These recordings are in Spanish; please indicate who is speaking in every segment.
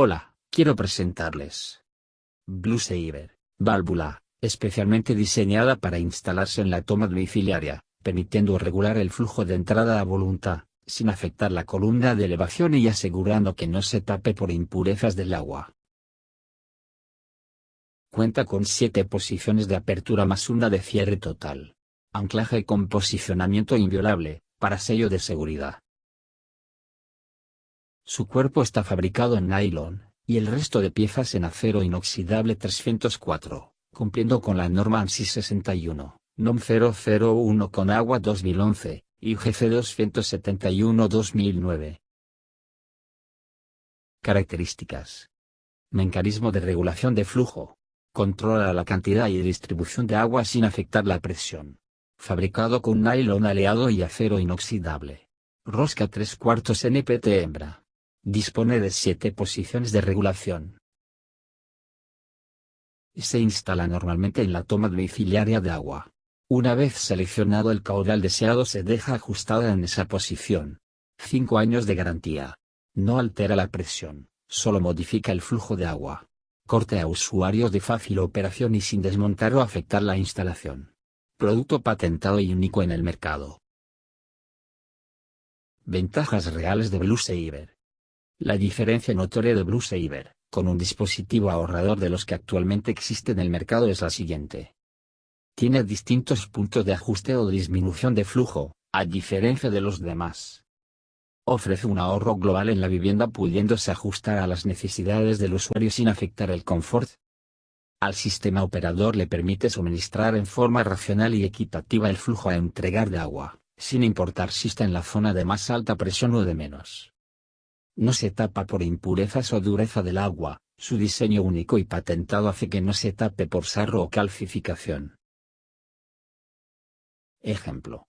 Speaker 1: Hola, quiero presentarles Blue Saver, válvula, especialmente diseñada para instalarse en la toma domiciliaria, permitiendo regular el flujo de entrada a voluntad, sin afectar la columna de elevación y asegurando que no se tape por impurezas del agua. Cuenta con 7 posiciones de apertura más una de cierre total. Anclaje con posicionamiento inviolable, para sello de seguridad. Su cuerpo está fabricado en nylon, y el resto de piezas en acero inoxidable 304, cumpliendo con la norma ANSI 61, NOM 001 con agua 2011, y GC 271 2009. Características. Mecanismo de regulación de flujo. Controla la cantidad y distribución de agua sin afectar la presión. Fabricado con nylon aleado y acero inoxidable. Rosca 3 cuartos NPT hembra. Dispone de 7 posiciones de regulación. Se instala normalmente en la toma domiciliaria de agua. Una vez seleccionado el caudal deseado se deja ajustada en esa posición. 5 años de garantía. No altera la presión, solo modifica el flujo de agua. Corte a usuarios de fácil operación y sin desmontar o afectar la instalación. Producto patentado y único en el mercado. Ventajas reales de Blue Saver. La diferencia notoria de Blue Saver, con un dispositivo ahorrador de los que actualmente existe en el mercado es la siguiente. Tiene distintos puntos de ajuste o disminución de flujo, a diferencia de los demás. Ofrece un ahorro global en la vivienda pudiéndose ajustar a las necesidades del usuario sin afectar el confort. Al sistema operador le permite suministrar en forma racional y equitativa el flujo a entregar de agua, sin importar si está en la zona de más alta presión o de menos no se tapa por impurezas o dureza del agua, su diseño único y patentado hace que no se tape por sarro o calcificación. Ejemplo.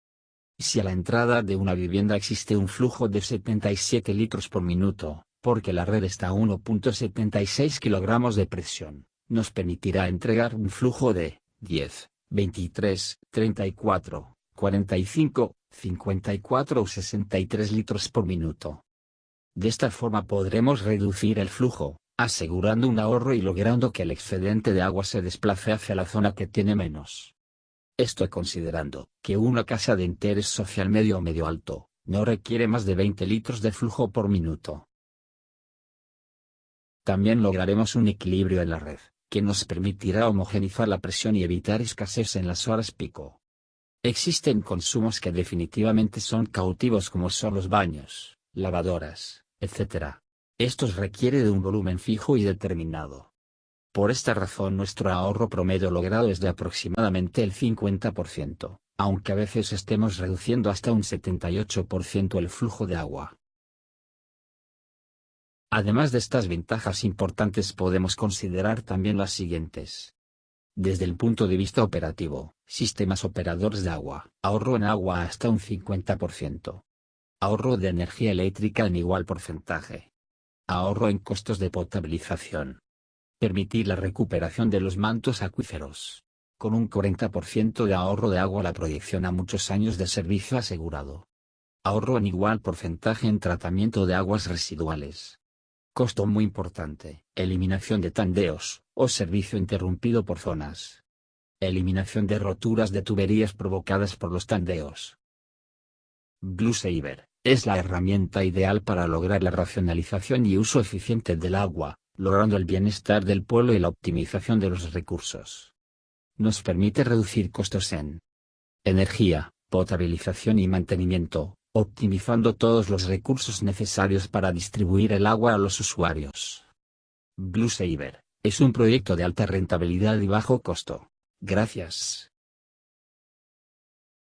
Speaker 1: Si a la entrada de una vivienda existe un flujo de 77 litros por minuto, porque la red está a 1.76 kilogramos de presión, nos permitirá entregar un flujo de 10, 23, 34, 45, 54 o 63 litros por minuto. De esta forma podremos reducir el flujo, asegurando un ahorro y logrando que el excedente de agua se desplace hacia la zona que tiene menos. Esto considerando que una casa de interés social medio o medio alto, no requiere más de 20 litros de flujo por minuto. También lograremos un equilibrio en la red, que nos permitirá homogenizar la presión y evitar escasez en las horas pico. Existen consumos que definitivamente son cautivos como son los baños, lavadoras, etc. Estos requiere de un volumen fijo y determinado. Por esta razón nuestro ahorro promedio logrado es de aproximadamente el 50%, aunque a veces estemos reduciendo hasta un 78% el flujo de agua. Además de estas ventajas importantes podemos considerar también las siguientes. Desde el punto de vista operativo, sistemas operadores de agua, ahorro en agua hasta un 50%. Ahorro de energía eléctrica en igual porcentaje. Ahorro en costos de potabilización. Permitir la recuperación de los mantos acuíferos. Con un 40% de ahorro de agua la proyección a muchos años de servicio asegurado. Ahorro en igual porcentaje en tratamiento de aguas residuales. Costo muy importante, eliminación de tandeos, o servicio interrumpido por zonas. Eliminación de roturas de tuberías provocadas por los tandeos. Blue Saver es la herramienta ideal para lograr la racionalización y uso eficiente del agua, logrando el bienestar del pueblo y la optimización de los recursos. Nos permite reducir costos en energía, potabilización y mantenimiento, optimizando todos los recursos necesarios para distribuir el agua a los usuarios. Blue Saver es un proyecto de alta rentabilidad y bajo costo. Gracias.